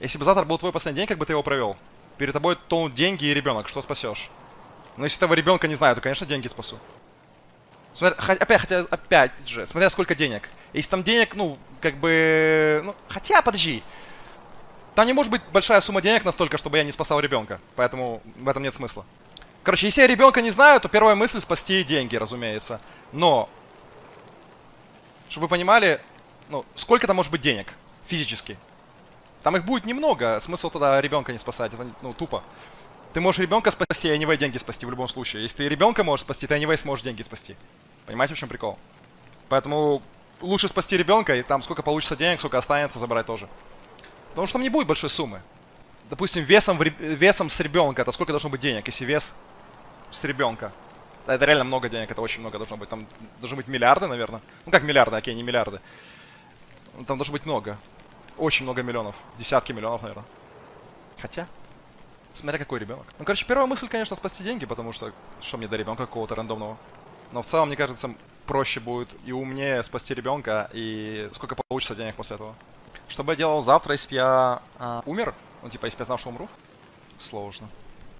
Если бы завтра был твой последний день, как бы ты его провел? Перед тобой тонут деньги и ребенок, что спасешь? Но если этого ребенка не знаю, то, конечно, деньги спасу. Смотри, опять, хотя, опять же, смотря сколько денег. Если там денег, ну, как бы... Ну, хотя, подожди. Там не может быть большая сумма денег настолько, чтобы я не спасал ребенка. Поэтому в этом нет смысла. Короче, если я ребенка не знаю, то первая мысль спасти деньги, разумеется. Но, чтобы вы понимали, ну, сколько там может быть денег физически. Там их будет немного, смысл тогда ребенка не спасать, это ну, тупо. Ты можешь ребенка спасти, а anyway деньги спасти в любом случае. Если ты ребенка можешь спасти, ты anyway сможешь деньги спасти. Понимаете, в чем прикол? Поэтому лучше спасти ребенка, и там сколько получится денег, сколько останется, забрать тоже. Потому что там не будет большой суммы. Допустим, весом, в, весом с ребенка, это сколько должно быть денег, если вес с ребенка? Это реально много денег, это очень много должно быть. Там должны быть миллиарды, наверное. Ну как миллиарды, окей, не миллиарды. Там должно быть много. Очень много миллионов. Десятки миллионов, наверное. Хотя, смотря какой ребенок. Ну, короче, первая мысль, конечно, спасти деньги, потому что что мне до ребенка какого-то рандомного. Но в целом, мне кажется, проще будет и умнее спасти ребенка, и сколько получится денег после этого. Что бы я делал завтра, если бы я э, умер? Ну, типа, если бы я знал, что умру? Сложно.